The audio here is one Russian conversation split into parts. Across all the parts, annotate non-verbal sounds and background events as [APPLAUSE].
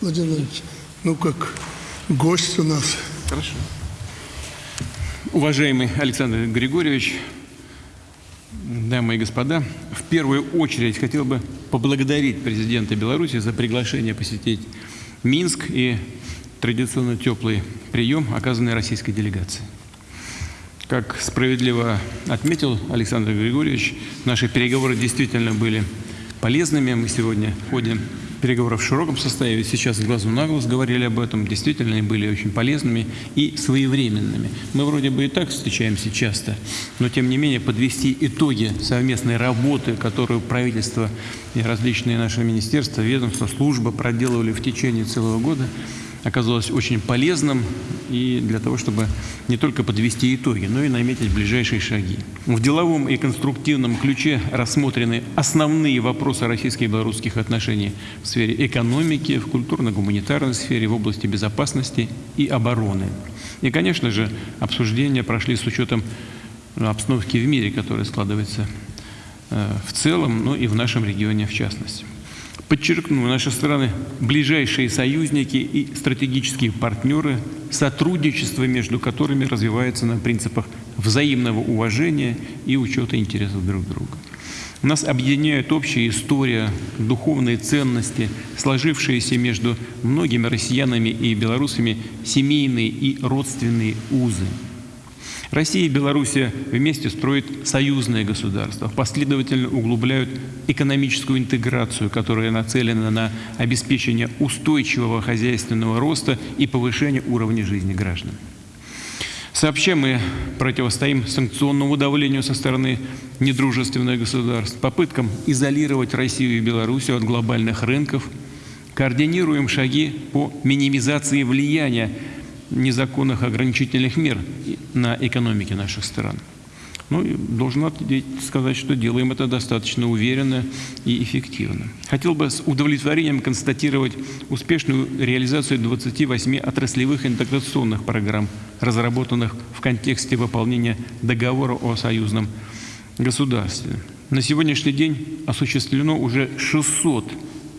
Владимир Владимирович, ну как гость у нас. Хорошо. Уважаемый Александр Григорьевич, дамы и господа, в первую очередь хотел бы поблагодарить президента Беларуси за приглашение посетить Минск и традиционно теплый прием, оказанный российской делегацией. Как справедливо отметил Александр Григорьевич, наши переговоры действительно были полезными. Мы сегодня ходе переговоров в широком составе, сейчас глазу на глаз говорили об этом, действительно они были очень полезными и своевременными. Мы вроде бы и так встречаемся часто, но тем не менее подвести итоги совместной работы, которую правительство и различные наши министерства, ведомства, службы проделывали в течение целого года – оказалось очень полезным и для того, чтобы не только подвести итоги, но и наметить ближайшие шаги. В деловом и конструктивном ключе рассмотрены основные вопросы российско белорусских отношений в сфере экономики, в культурно-гуманитарной сфере, в области безопасности и обороны. И, конечно же, обсуждения прошли с учетом обстановки в мире, которая складывается э, в целом, но и в нашем регионе в частности. Подчеркну, наши страны – ближайшие союзники и стратегические партнеры, сотрудничество между которыми развивается на принципах взаимного уважения и учета интересов друг друга. Нас объединяет общая история, духовные ценности, сложившиеся между многими россиянами и белорусами семейные и родственные узы – Россия и Белоруссия вместе строят союзное государство, последовательно углубляют экономическую интеграцию, которая нацелена на обеспечение устойчивого хозяйственного роста и повышение уровня жизни граждан. Сообща мы противостоим санкционному давлению со стороны недружественных государств, попыткам изолировать Россию и Белоруссию от глобальных рынков, координируем шаги по минимизации влияния незаконных ограничительных мер на экономике наших стран. Ну, и должен сказать, что делаем это достаточно уверенно и эффективно. Хотел бы с удовлетворением констатировать успешную реализацию 28 отраслевых интеграционных программ, разработанных в контексте выполнения договора о союзном государстве. На сегодняшний день осуществлено уже 600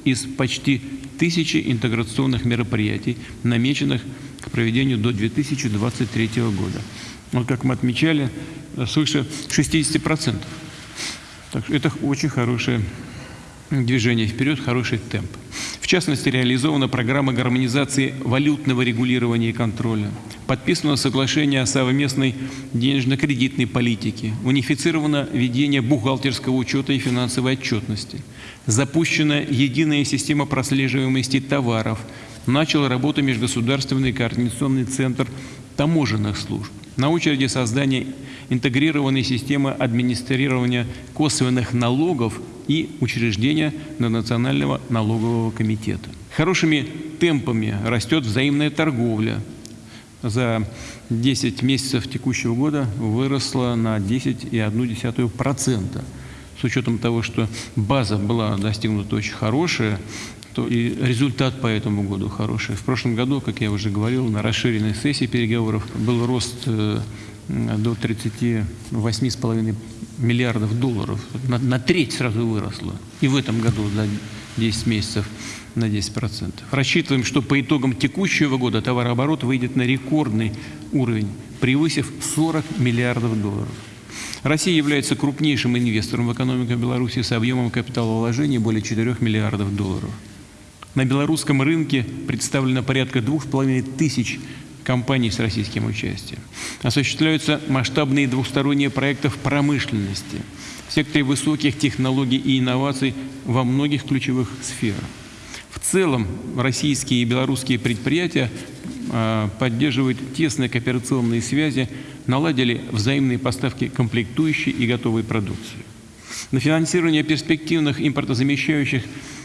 из почти тысячи интеграционных мероприятий, намеченных к проведению до 2023 года. Вот как мы отмечали, свыше 60%. Так что это очень хорошее движение вперед, хороший темп. В частности, реализована программа гармонизации валютного регулирования и контроля. Подписано соглашение о совместной денежно-кредитной политике. Унифицировано ведение бухгалтерского учета и финансовой отчетности. Запущена единая система прослеживаемости товаров – начал работу Межгосударственный координационный центр таможенных служб. На очереди создание интегрированной системы администрирования косвенных налогов и учреждения Национального налогового комитета. Хорошими темпами растет взаимная торговля. За 10 месяцев текущего года выросла на 10,1%. С учетом того, что база была достигнута очень хорошая, то и результат по этому году хороший. В прошлом году, как я уже говорил, на расширенной сессии переговоров был рост э, до 38,5 миллиардов долларов. На, на треть сразу выросло. И в этом году за 10 месяцев на 10%. Рассчитываем, что по итогам текущего года товарооборот выйдет на рекордный уровень, превысив 40 миллиардов долларов. Россия является крупнейшим инвестором в экономику Беларуси с объемом капиталовложений более 4 миллиардов долларов. На белорусском рынке представлено порядка двух с половиной тысяч компаний с российским участием. Осуществляются масштабные двусторонние проекты в промышленности, в секторе высоких технологий и инноваций во многих ключевых сферах. В целом российские и белорусские предприятия поддерживают тесные кооперационные связи, наладили взаимные поставки комплектующей и готовой продукции. На финансирование перспективных импортозамещающих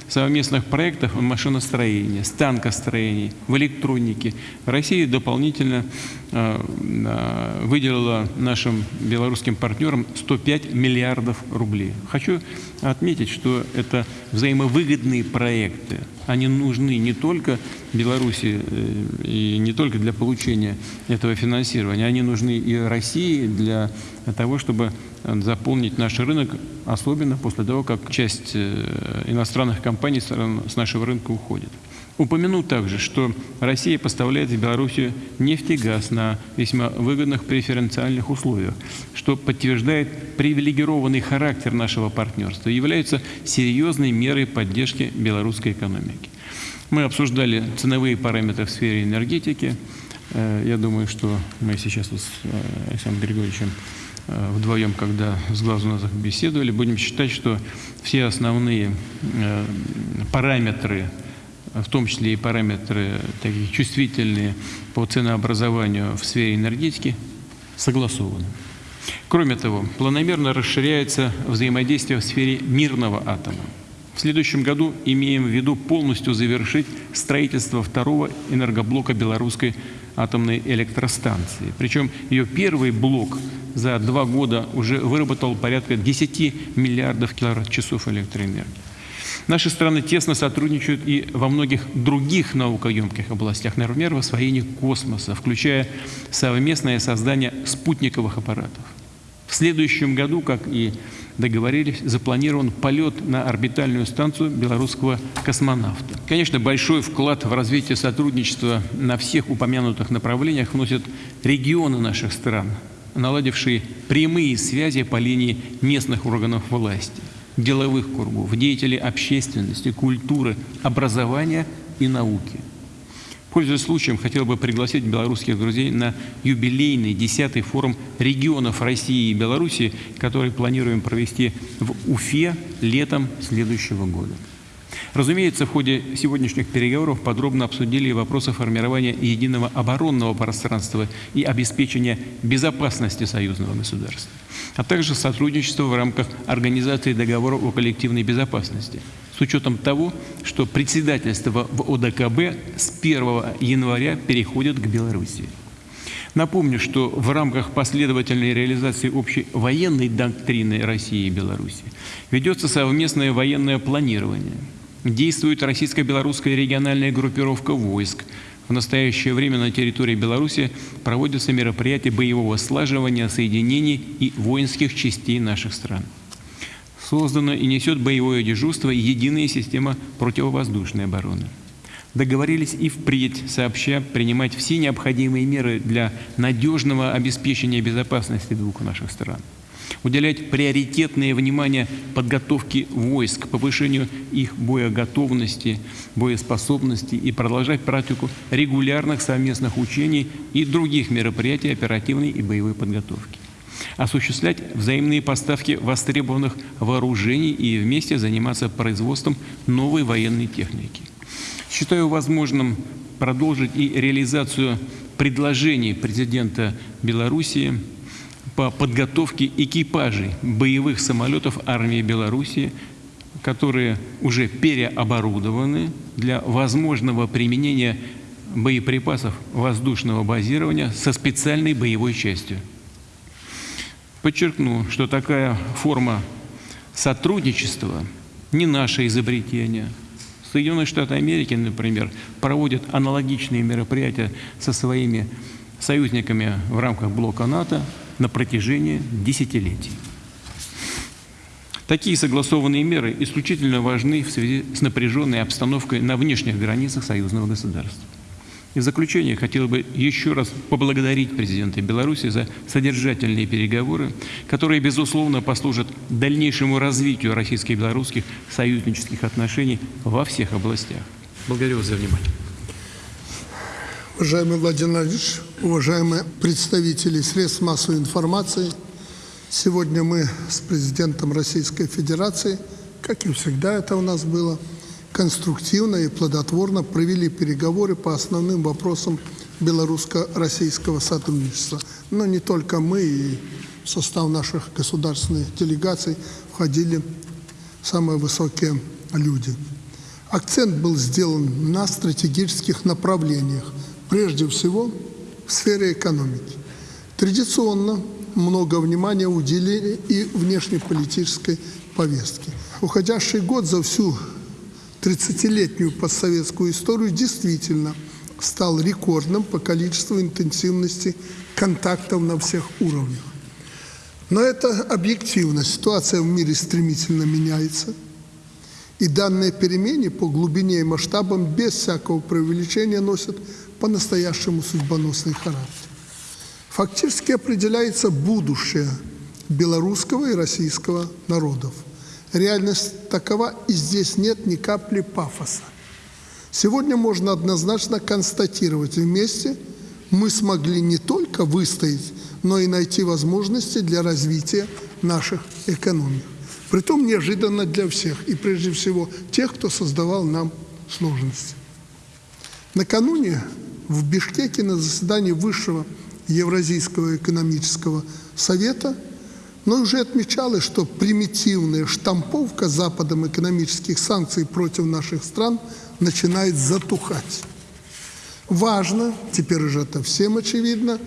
совместных проектов в машиностроении, станкостроении, в электронике. Россия дополнительно э, э, выделила нашим белорусским партнерам 105 миллиардов рублей. Хочу отметить, что это взаимовыгодные проекты. Они нужны не только Беларуси э, и не только для получения этого финансирования, они нужны и России для того, чтобы заполнить наш рынок, особенно после того, как часть иностранных компаний с нашего рынка уходит. Упомяну также, что Россия поставляет в Белоруссию нефть и газ на весьма выгодных преференциальных условиях, что подтверждает привилегированный характер нашего партнерства и является серьезной мерой поддержки белорусской экономики. Мы обсуждали ценовые параметры в сфере энергетики. Э, я думаю, что мы сейчас с э, Александром Григорьевичем вдвоем, когда с глазу на глаза беседовали, будем считать, что все основные параметры в том числе и параметры такие чувствительные по ценообразованию в сфере энергетики, согласованы. Кроме того, планомерно расширяется взаимодействие в сфере мирного атома. В следующем году имеем в виду полностью завершить строительство второго энергоблока белорусской атомной электростанции. Причем ее первый блок за два года уже выработал порядка 10 миллиардов киловатт-часов электроэнергии. Наши страны тесно сотрудничают и во многих других наукоемких областях, например, в освоении космоса, включая совместное создание спутниковых аппаратов. В следующем году, как и договорились, запланирован полет на орбитальную станцию белорусского космонавта. Конечно, большой вклад в развитие сотрудничества на всех упомянутых направлениях вносят регионы наших стран, наладившие прямые связи по линии местных органов власти деловых кругов, деятелей общественности, культуры, образования и науки. Пользуясь случаем, хотел бы пригласить белорусских друзей на юбилейный 10-й форум регионов России и Беларуси, который планируем провести в Уфе летом следующего года. Разумеется, в ходе сегодняшних переговоров подробно обсудили вопросы формирования единого оборонного пространства и обеспечения безопасности союзного государства, а также сотрудничество в рамках Организации договора о коллективной безопасности с учетом того, что председательство в ОДКБ с 1 января переходит к Беларуси. Напомню, что в рамках последовательной реализации общей военной доктрины России и Беларуси ведется совместное военное планирование – Действует российско-белорусская региональная группировка войск. В настоящее время на территории Беларуси проводятся мероприятия боевого слаживания соединений и воинских частей наших стран. Создана и несет боевое дежурство единая система противовоздушной обороны. Договорились и впредь сообща принимать все необходимые меры для надежного обеспечения безопасности двух наших стран уделять приоритетное внимание подготовке войск, повышению их боеготовности, боеспособности и продолжать практику регулярных совместных учений и других мероприятий оперативной и боевой подготовки осуществлять взаимные поставки востребованных вооружений и вместе заниматься производством новой военной техники. Считаю возможным продолжить и реализацию предложений президента Белоруссии по подготовке экипажей боевых самолетов армии Белоруссии, которые уже переоборудованы для возможного применения боеприпасов воздушного базирования со специальной боевой частью. Подчеркну, что такая форма сотрудничества не наше изобретение. Соединенные Штаты Америки, например, проводят аналогичные мероприятия со своими союзниками в рамках блока НАТО, на протяжении десятилетий. Такие согласованные меры исключительно важны в связи с напряженной обстановкой на внешних границах союзного государства. И в заключение хотел бы еще раз поблагодарить президента Беларуси за содержательные переговоры, которые, безусловно, послужат дальнейшему развитию российско-белорусских союзнических отношений во всех областях. Благодарю вас за внимание. Уважаемый Владимир Владимирович, уважаемые представители средств массовой информации, сегодня мы с президентом Российской Федерации, как и всегда это у нас было, конструктивно и плодотворно провели переговоры по основным вопросам белорусско-российского сотрудничества. Но не только мы, и в состав наших государственных делегаций входили самые высокие люди. Акцент был сделан на стратегических направлениях – прежде всего в сфере экономики. Традиционно много внимания уделили и внешнеполитической повестке. Уходящий год за всю 30-летнюю постсоветскую историю действительно стал рекордным по количеству интенсивности контактов на всех уровнях. Но это объективно. Ситуация в мире стремительно меняется. И данные перемены по глубине и масштабам без всякого преувеличения носят по-настоящему судьбоносный характер. Фактически определяется будущее белорусского и российского народов. Реальность такова, и здесь нет ни капли пафоса. Сегодня можно однозначно констатировать, вместе мы смогли не только выстоять, но и найти возможности для развития наших экономик. Притом неожиданно для всех, и прежде всего тех, кто создавал нам сложности. Накануне в Бишкеке на заседании Высшего Евразийского экономического совета но уже отмечалось, что примитивная штамповка Западом экономических санкций против наших стран начинает затухать. Важно, теперь уже это всем очевидно,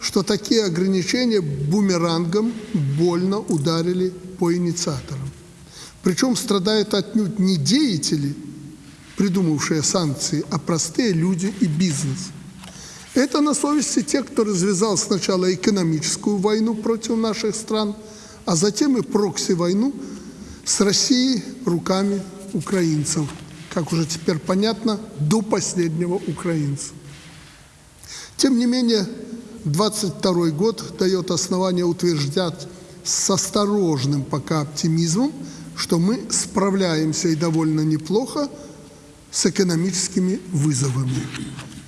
что такие ограничения бумерангом больно ударили по инициаторам. Причем страдают отнюдь не деятели, придумавшие санкции, а простые люди и бизнес. Это на совести тех, кто развязал сначала экономическую войну против наших стран, а затем и прокси-войну с Россией руками украинцев, как уже теперь понятно, до последнего украинца. Тем не менее, 22 год дает основание утверждать с осторожным пока оптимизмом, что мы справляемся и довольно неплохо с экономическими вызовами.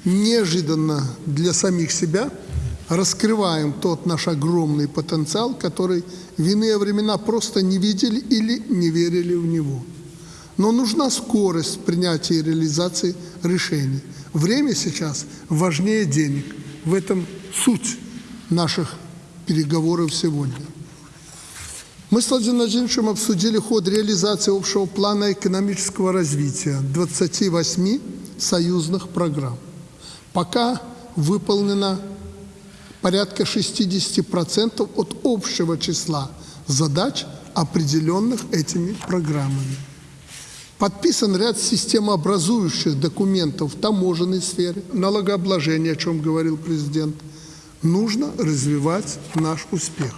Неожиданно для самих себя раскрываем тот наш огромный потенциал, который в иные времена просто не видели или не верили в него. Но нужна скорость принятия и реализации решений. Время сейчас важнее денег. В этом суть наших переговоров сегодня. Мы с Владимиром Владимировичем обсудили ход реализации общего плана экономического развития 28 союзных программ. Пока выполнено порядка 60% от общего числа задач, определенных этими программами. Подписан ряд системообразующих документов в таможенной сфере, налогообложение, о чем говорил президент. Нужно развивать наш успех.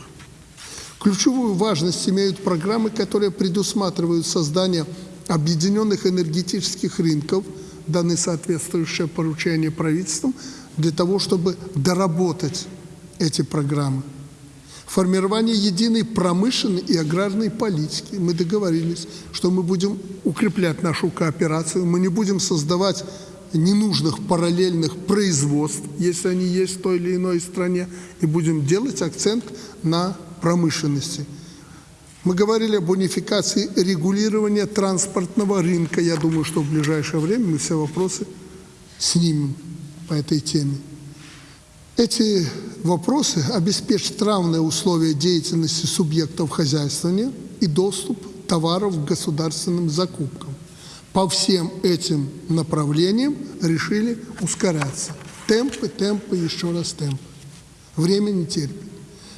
Ключевую важность имеют программы, которые предусматривают создание объединенных энергетических рынков, даны соответствующее поручение правительством, для того, чтобы доработать эти программы. Формирование единой промышленной и аграрной политики. Мы договорились, что мы будем укреплять нашу кооперацию, мы не будем создавать ненужных параллельных производств, если они есть в той или иной стране, и будем делать акцент на промышленности. Мы говорили об унификации регулирования транспортного рынка. Я думаю, что в ближайшее время мы все вопросы снимем по этой теме. Эти вопросы обеспечат равные условия деятельности субъектов хозяйствования и доступ товаров к государственным закупкам. По всем этим направлениям решили ускоряться. Темпы, темпы, еще раз темпы. Время не терпит.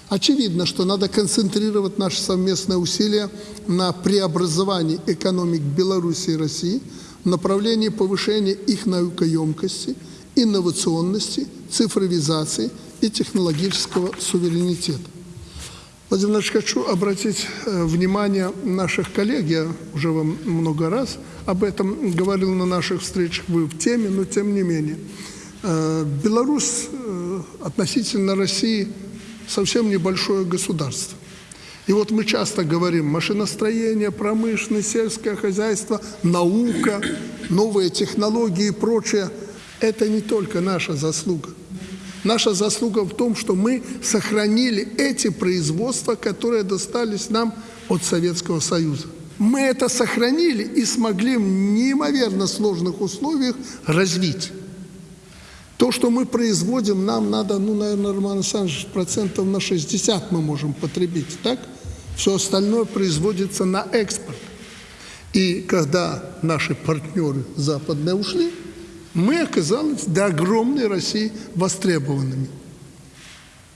Очевидно, что надо концентрировать наши совместные усилия на преобразовании экономик Беларуси и России в направлении повышения их наукоемкости – инновационности, цифровизации и технологического суверенитета. Владимир Ильич, хочу обратить э, внимание наших коллег, я уже вам много раз об этом говорил на наших встречах, вы в теме, но тем не менее. Э, Беларусь э, относительно России совсем небольшое государство. И вот мы часто говорим машиностроение, промышленность, сельское хозяйство, наука, новые технологии и прочее – это не только наша заслуга. Наша заслуга в том, что мы сохранили эти производства, которые достались нам от Советского Союза. Мы это сохранили и смогли в неимоверно сложных условиях развить. То, что мы производим, нам надо, ну, наверное, Роман Александрович, процентов на 60 мы можем потребить, так? Все остальное производится на экспорт. И когда наши партнеры западные ушли, мы оказались до огромной России востребованными.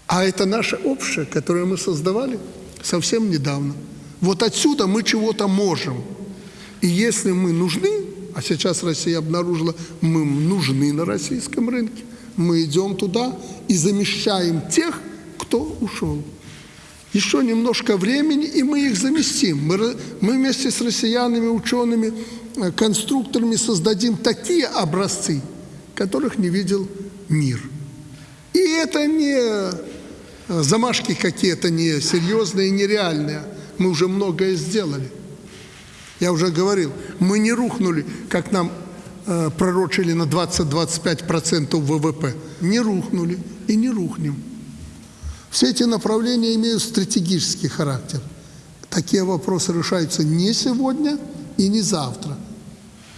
А это наше общее, которое мы создавали совсем недавно. Вот отсюда мы чего-то можем. И если мы нужны, а сейчас Россия обнаружила, мы нужны на российском рынке, мы идем туда и замещаем тех, кто ушел. Еще немножко времени, и мы их заместим. Мы, мы вместе с россиянами, учеными, э, конструкторами создадим такие образцы, которых не видел мир. И это не э, замашки какие-то не серьезные, нереальные. Мы уже многое сделали. Я уже говорил, мы не рухнули, как нам э, пророчили на 20-25% ВВП. Не рухнули и не рухнем. Все эти направления имеют стратегический характер. Такие вопросы решаются не сегодня и не завтра.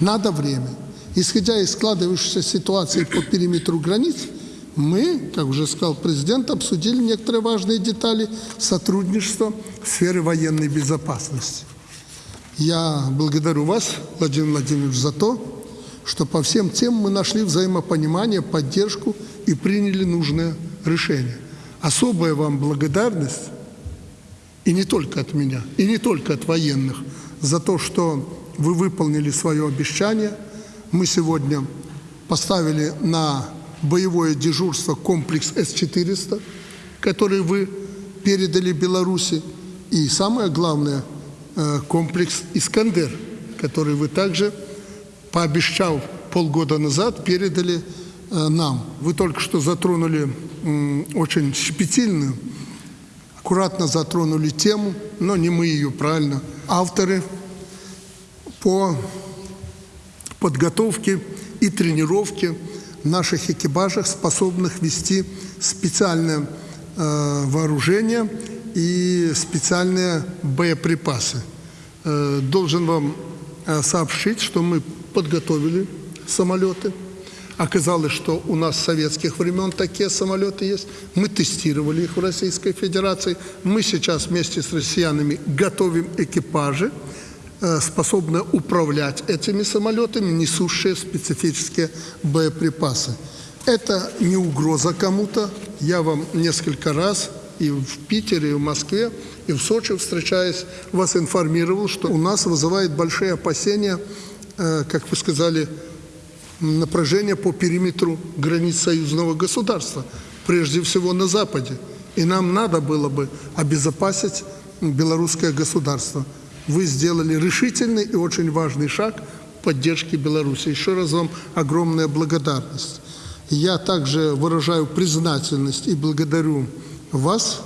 Надо время. Исходя из складывающейся ситуации по периметру границ, мы, как уже сказал президент, обсудили некоторые важные детали сотрудничества в сфере военной безопасности. Я благодарю вас, Владимир Владимирович, за то, что по всем темам мы нашли взаимопонимание, поддержку и приняли нужное решение. Особая вам благодарность, и не только от меня, и не только от военных, за то, что вы выполнили свое обещание. Мы сегодня поставили на боевое дежурство комплекс С-400, который вы передали Беларуси, и самое главное комплекс «Искандер», который вы также, пообещав полгода назад, передали э, нам. Вы только что затронули очень щепетильную, аккуратно затронули тему, но не мы ее, правильно, авторы по подготовке и тренировке наших экипажах, способных вести специальное э, вооружение и специальные боеприпасы. Э, должен вам э, сообщить, что мы подготовили самолеты. Оказалось, что у нас с советских времен такие самолеты есть. Мы тестировали их в Российской Федерации. Мы сейчас вместе с россиянами готовим экипажи, э, способные управлять этими самолетами, несущие специфические боеприпасы. Это не угроза кому-то. Я вам несколько раз и в Питере, и в Москве, и в Сочи, встречаясь, вас информировал, что у нас вызывает большие опасения, э, как вы сказали, напряжение по периметру границ союзного государства, прежде всего на Западе. И нам надо было бы обезопасить белорусское государство. Вы сделали решительный и очень важный шаг в поддержке Беларуси. Еще раз вам огромная благодарность. Я также выражаю признательность и благодарю вас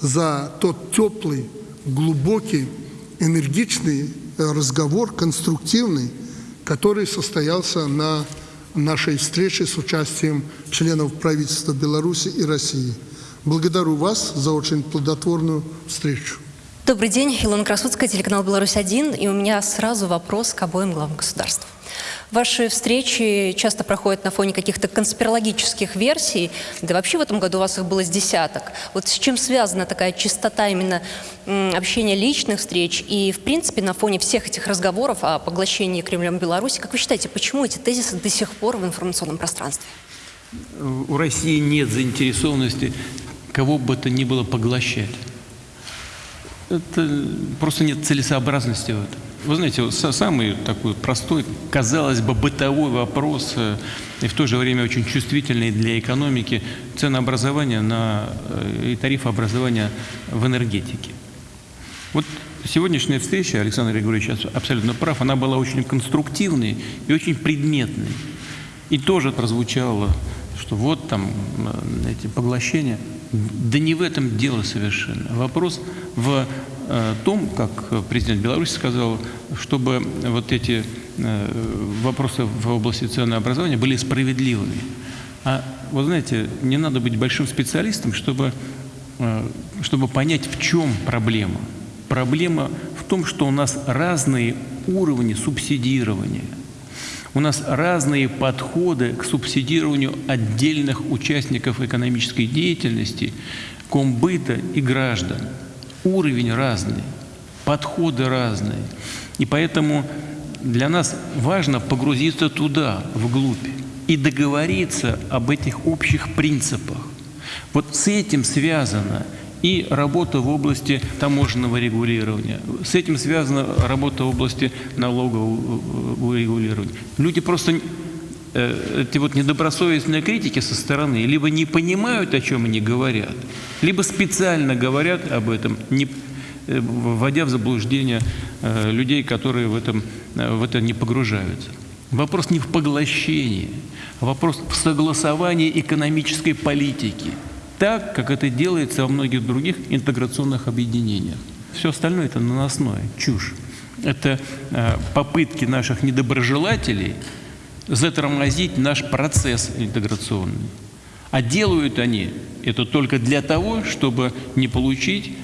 за тот теплый, глубокий, энергичный э, разговор, конструктивный, который состоялся на нашей встрече с участием членов правительства Беларуси и России. Благодарю вас за очень плодотворную встречу. Добрый день, Илона Красудская, телеканал «Беларусь-1». И у меня сразу вопрос к обоим главам государств. Ваши встречи часто проходят на фоне каких-то конспирологических версий, да вообще в этом году у вас их было с десяток. Вот с чем связана такая чистота именно общения личных встреч и, в принципе, на фоне всех этих разговоров о поглощении Кремлем Беларуси, как вы считаете, почему эти тезисы до сих пор в информационном пространстве? У России нет заинтересованности кого бы то ни было поглощать. Это просто нет целесообразности в этом. Вы знаете, самый такой простой, казалось бы, бытовой вопрос э, и в то же время очень чувствительный для экономики ценообразования на, э, и тарифообразования в энергетике. Вот сегодняшняя встреча, Александр Григорьевич абс- абсолютно прав, она была очень конструктивной и очень предметной. И тоже прозвучало, что вот там э, эти поглощения. Да не в этом дело совершенно. Вопрос в том, как президент Беларуси сказал, чтобы вот эти э, вопросы в области ценообразования были справедливыми. А вы знаете, не надо быть большим специалистом, чтобы, э, чтобы понять, в чем проблема. Проблема в том, что у нас разные уровни субсидирования. У нас разные подходы к субсидированию отдельных участников экономической деятельности, комбыта и граждан. Уровень разный, подходы разные. И поэтому для нас важно погрузиться туда, вглубь, и договориться об этих общих принципах. Вот с этим связано и работа в области таможенного регулирования. С этим связана работа в области налогового регулирования. Люди просто э, эти вот недобросовестные критики со стороны либо не понимают, о чем они говорят, либо специально говорят об этом, не, э, вводя в заблуждение э, людей, которые в, этом, э, в это не погружаются. Вопрос не в поглощении, а вопрос в согласовании экономической политики, так, как это делается во многих других интеграционных объединениях. Все остальное – это наносное, чушь. Это э, попытки наших недоброжелателей затормозить наш процесс интеграционный. А делают они это только для того, чтобы не получить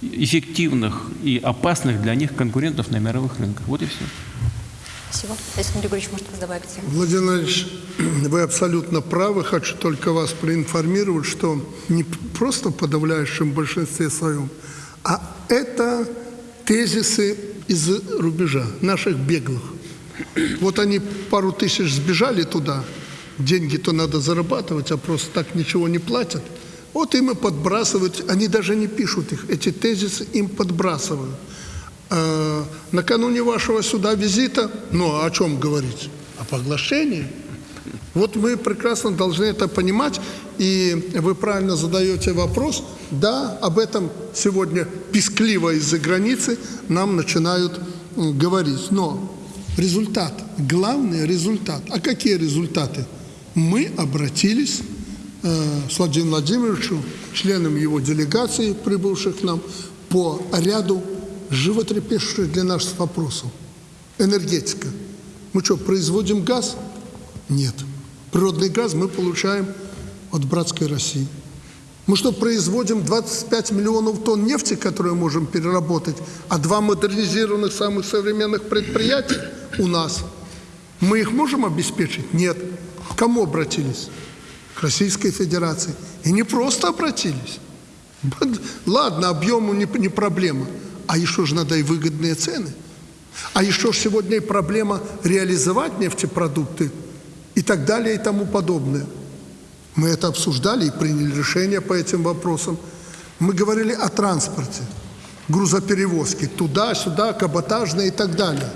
эффективных и опасных для них конкурентов на мировых рынках. Вот и все. Спасибо. Александр Григорьевич, может, вы добавите? Владимир Владимирович, [CLEARS THROAT] вы абсолютно правы. Хочу только вас проинформировать, что не просто в подавляющем большинстве своем, а это тезисы из рубежа, наших беглых. Вот они пару тысяч сбежали туда, деньги-то надо зарабатывать, а просто так ничего не платят. Вот им и подбрасывают, они даже не пишут их, эти тезисы им подбрасывают. Э, накануне вашего сюда визита, ну, о чем говорить? О поглощении. Вот мы прекрасно должны это понимать, и вы правильно задаете вопрос. Да, об этом сегодня пискливо из-за границы нам начинают говорить. Но результат, главный результат. А какие результаты? Мы обратились э, с Владимиром Владимировичем, членом его делегации, прибывших к нам, по ряду животрепещущих для нас вопросов. Энергетика. Мы что, производим газ? Нет. Природный газ мы получаем от братской России. Мы что, производим 25 миллионов тонн нефти, которые можем переработать, а два модернизированных самых современных предприятия у нас? Мы их можем обеспечить? Нет. К кому обратились? К Российской Федерации. И не просто обратились. Ладно, объему не, не проблема. А еще же надо и выгодные цены. А еще же сегодня и проблема реализовать нефтепродукты и так далее и тому подобное. Мы это обсуждали и приняли решение по этим вопросам. Мы говорили о транспорте, грузоперевозке, туда-сюда, каботажные и так далее.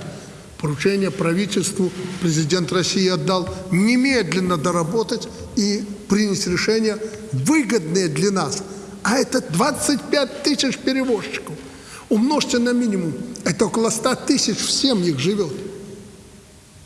Поручение правительству президент России отдал немедленно доработать и принять решение, выгодное для нас. А это 25 тысяч перевозчиков. Умножьте на минимум. Это около 100 тысяч в семьях живет.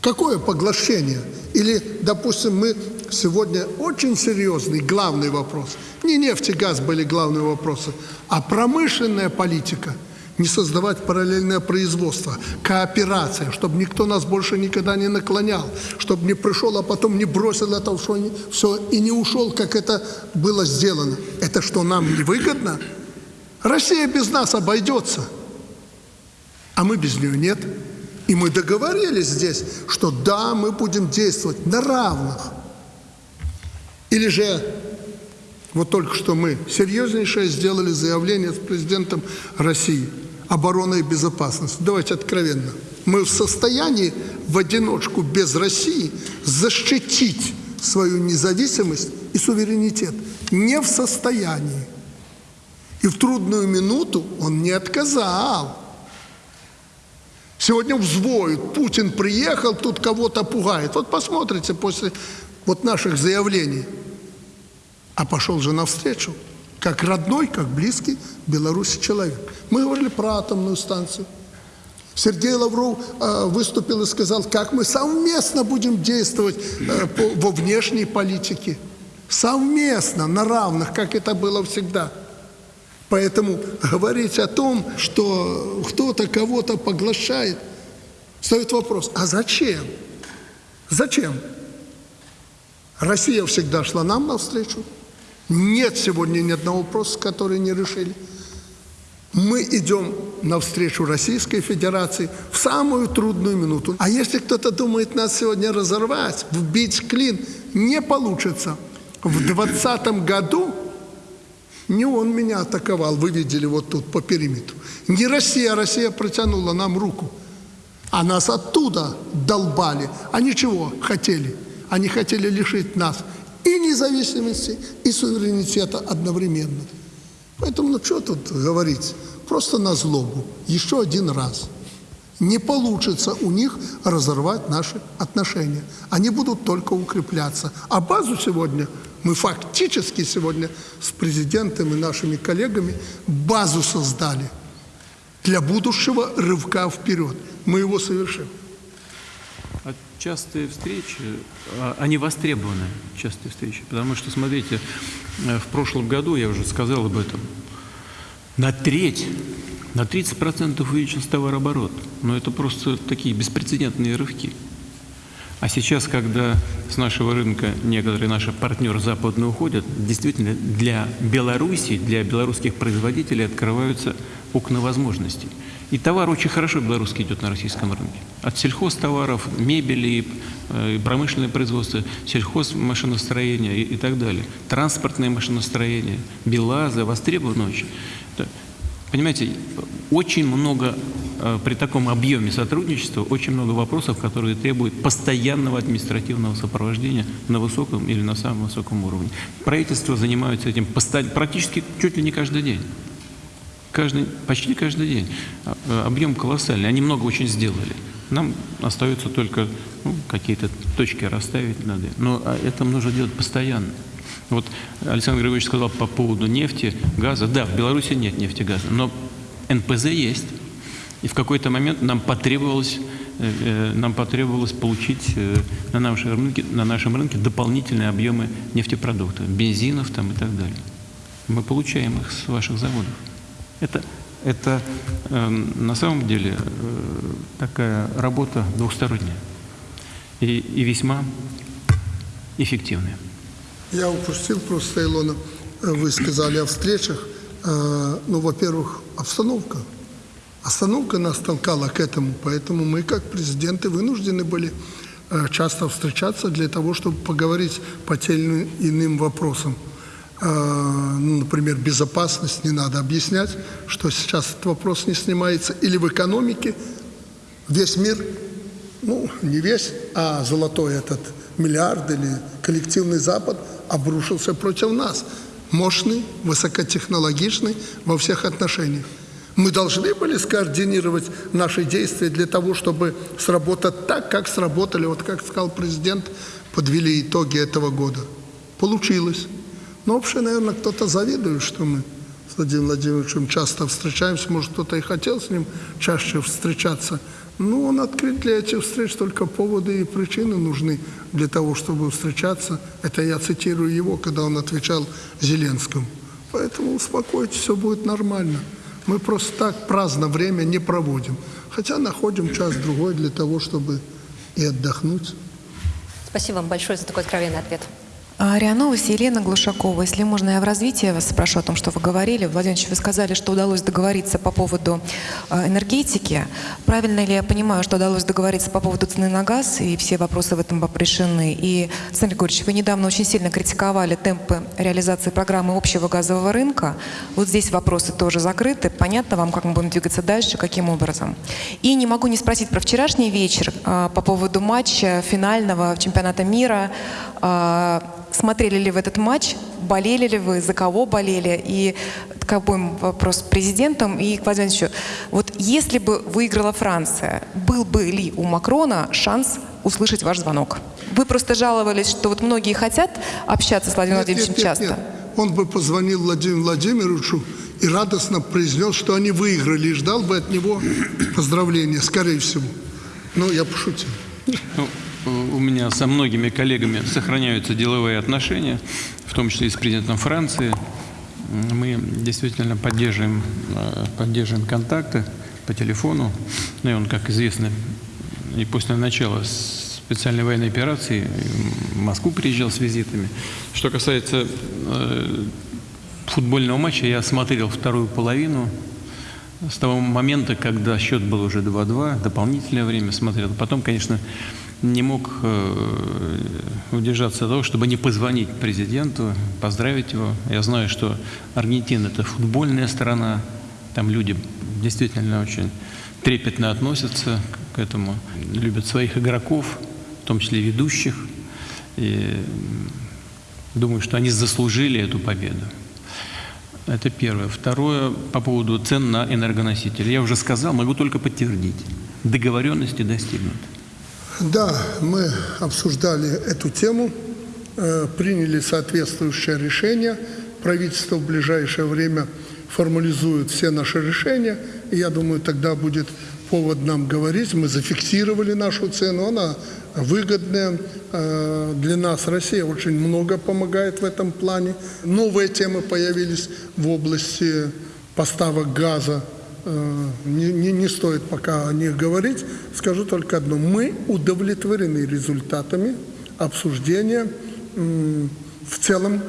Какое поглощение? Или, допустим, мы сегодня очень серьезный, главный вопрос. Не нефть и газ были главные вопросы, а промышленная политика. Не создавать параллельное производство, кооперация, чтобы никто нас больше никогда не наклонял, чтобы не пришел, а потом не бросил это все, все и не ушел, как это было сделано. Это что, нам не выгодно? Россия без нас обойдется, а мы без нее нет. И мы договорились здесь, что да, мы будем действовать на равных. Или же, вот только что мы серьезнейшее сделали заявление с президентом России оборона и безопасность. Давайте откровенно. Мы в состоянии в одиночку без России защитить свою независимость и суверенитет. Не в состоянии. И в трудную минуту он не отказал. Сегодня взвоют, Путин приехал, тут кого-то пугает. Вот посмотрите после вот наших заявлений. А пошел же навстречу, как родной, как близкий Беларуси человек. Мы говорили про атомную станцию. Сергей Лавров э, выступил и сказал, как мы совместно будем действовать э, по, во внешней политике. Совместно, на равных, как это было всегда. Поэтому говорить о том, что кто-то кого-то поглощает, стоит вопрос, а зачем? Зачем? Россия всегда шла нам навстречу. Нет сегодня ни одного вопроса, который не решили. Мы идем навстречу Российской Федерации в самую трудную минуту. А если кто-то думает нас сегодня разорвать, вбить клин, не получится. В 2020 году не он меня атаковал, вы видели вот тут по периметру. Не Россия, Россия протянула нам руку. А нас оттуда долбали. Они чего хотели? Они хотели лишить нас и независимости, и суверенитета одновременно. Поэтому, ну что тут говорить? Просто на злобу. Еще один раз. Не получится у них разорвать наши отношения. Они будут только укрепляться. А базу сегодня, мы фактически сегодня с президентом и нашими коллегами базу создали для будущего рывка вперед. Мы его совершим. Частые встречи, а, они востребованы, частые встречи. Потому что, смотрите, э, в прошлом году, я уже сказал об этом, на треть, на 30% увеличился товарооборот. Но это просто такие беспрецедентные рывки. А сейчас, когда с нашего рынка некоторые наши партнеры западные уходят, действительно для Беларуси, для белорусских производителей открываются окна возможностей. И товар очень хорошо белорусский идет на российском рынке. От сельхозтоваров, мебели, э, промышленное производство, сельхозмашиностроение и, и так далее. Транспортное машиностроение, БелАЗы востребованы очень. Понимаете, очень много э, при таком объеме сотрудничества, очень много вопросов, которые требуют постоянного административного сопровождения на высоком или на самом высоком уровне. Правительство занимается этим практически чуть ли не каждый день. Каждый, почти каждый день. А, э, Объем колоссальный. Они много очень сделали. Нам остается только ну, какие-то точки расставить надо. Но а, это нужно делать постоянно. Вот Александр Григорьевич сказал по поводу нефти, газа. Да, в Беларуси нет нефти, газа, но НПЗ есть. И в какой-то момент нам потребовалось, э, э, нам потребовалось получить на нашем рынке, на нашем рынке дополнительные объемы нефтепродуктов, бензинов там и так далее. Мы получаем их с ваших заводов. Это, это э, на самом деле э, такая работа двухсторонняя и, и весьма эффективная. Я упустил просто, Илона, э, вы сказали о встречах. Э, Ну, во-первых, обстановка. Обстановка нас толкала к этому, поэтому мы, как президенты, вынуждены были э, часто встречаться для того, чтобы поговорить по тем или иным вопросам. Э, ну, Например, безопасность, не надо объяснять, что сейчас этот вопрос не снимается. Или в экономике весь мир ну, не весь, а золотой этот миллиард или коллективный Запад обрушился против нас. Мощный, высокотехнологичный во всех отношениях. Мы должны были скоординировать наши действия для того, чтобы сработать так, как сработали, вот как сказал президент, подвели итоги этого года. Получилось. Но вообще, наверное, кто-то завидует, что мы с Владимиром Владимировичем часто встречаемся. Может, кто-то и хотел с ним чаще встречаться. Но он открыт для этих встреч, только поводы и причины нужны для того, чтобы встречаться. Это я цитирую его, когда он отвечал Зеленскому. Поэтому успокойтесь, все будет нормально. Мы просто так праздно время не проводим. Хотя находим час-другой для того, чтобы и отдохнуть. Спасибо вам большое за такой откровенный ответ. А, РИА Новости, Елена Глушакова. Если можно, я в развитии вас спрошу о том, что вы говорили. Владимир Ильич, вы сказали, что удалось договориться по поводу а, энергетики. Правильно ли я понимаю, что удалось договориться по поводу цены на газ, и все вопросы в этом решены? И, Александр Григорьевич, вы недавно очень сильно критиковали темпы реализации программы общего газового рынка. Вот здесь вопросы тоже закрыты. Понятно вам, как мы будем двигаться дальше, каким образом? И не могу не спросить про вчерашний вечер а, по поводу матча финального чемпионата мира. Смотрели ли вы этот матч? Болели ли вы? За кого болели? И как будем вопрос к президентам и к Владимиру. Вот если бы выиграла Франция, был бы ли у Макрона шанс услышать ваш звонок? Вы просто жаловались, что вот многие хотят общаться с Владимиром Нет, Владимировичем нет, нет, часто. нет. Он бы позвонил Владимиру Владимировичу и радостно произнес, что они выиграли, и ждал бы от него поздравления, скорее всего. Ну, я пошутил. Ну, у меня со многими коллегами сохраняются деловые отношения, в том числе и с президентом Франции. Мы действительно поддерживаем, э, поддерживаем контакты по телефону. Ну и он, как известно, и после начала специальной военной операции в Москву приезжал с визитами. Что касается э, футбольного матча, я смотрел вторую половину с того момента, когда счет был уже 2-2, дополнительное время смотрел. Потом, конечно, не мог э, удержаться от того, чтобы не позвонить президенту, поздравить его. Я знаю, что Аргентина – это футбольная страна, там люди действительно очень трепетно относятся к этому, любят своих игроков, в том числе ведущих. И думаю, что они заслужили эту победу. Это первое. Второе, по поводу цен на энергоносители. Я уже сказал, могу только подтвердить. договоренности достигнуты? Да, мы обсуждали эту тему, э, приняли соответствующее решение. Правительство в ближайшее время формализует все наши решения, и я думаю, тогда будет повод нам говорить. Мы зафиксировали нашу цену, она выгодная э, для нас. Россия очень много помогает в этом плане. Новые темы появились в области поставок газа не, не, не стоит пока о них говорить. Скажу только одно. Мы удовлетворены результатами обсуждения в целом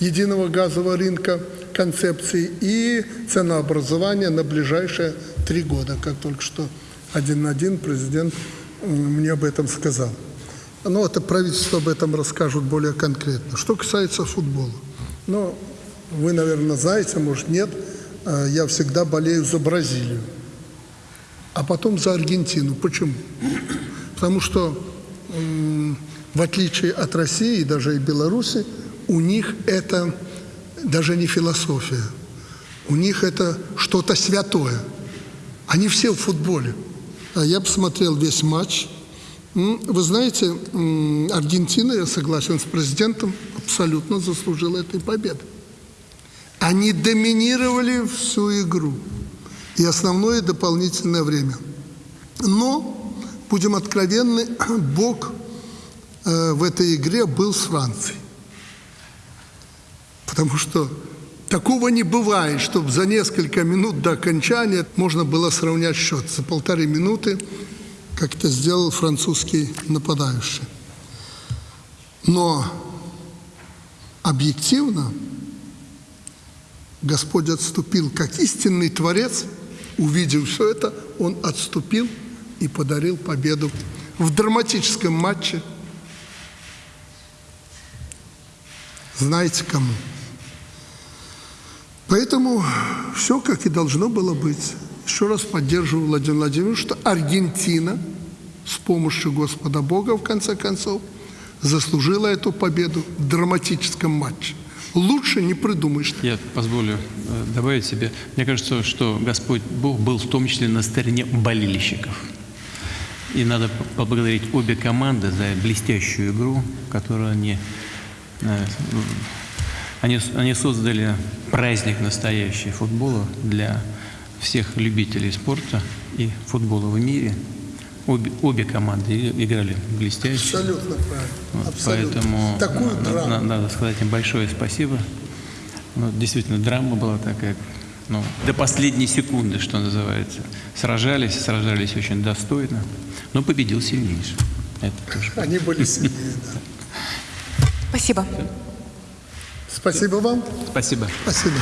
единого газового рынка концепции и ценообразования на ближайшие три года, как только что один на один президент м, мне об этом сказал. Но это правительство об этом расскажут более конкретно. Что касается футбола. Ну, вы, наверное, знаете, может, нет – Э, я всегда болею за Бразилию, а потом за Аргентину. Почему? Потому что в отличие от России даже и Беларуси, у них это даже не философия, у них это что-то святое. Они все в футболе. А я посмотрел весь матч. Вы знаете, Аргентина, я согласен с президентом, абсолютно заслужила этой победы. Они доминировали всю игру и основное дополнительное время. Но, будем откровенны, [CLEARS THROAT] Бог э, в этой игре был с Францией. Потому что такого не бывает, чтобы за несколько минут до окончания можно было сравнять счет. За полторы минуты, как это сделал французский нападающий. Но объективно Господь отступил, как истинный Творец, увидев все это, Он отступил и подарил победу в драматическом матче. Знаете кому? Поэтому все как и должно было быть. Еще раз поддерживаю Владимир Владимирович, что Аргентина с помощью Господа Бога, в конце концов, заслужила эту победу в драматическом матче. Лучше не придумаешь. Я позволю э, добавить себе. Мне кажется, что Господь Бог был в том числе на стороне болельщиков. И надо поблагодарить обе команды за блестящую игру, которую они, э, они, они создали праздник настоящий футбола для всех любителей спорта и футбола в мире. Обе, обе команды играли блестяще. Абсолютно правильно. Вот, Абсолютно. Поэтому Такую на- драму. на- надо сказать им большое спасибо. Ну, действительно, драма была такая, ну, до последней секунды, что называется. Сражались, сражались очень достойно, но победил сильнейший. Это тоже. Они были сильнее. да. Спасибо. Спасибо вам. Спасибо. Спасибо.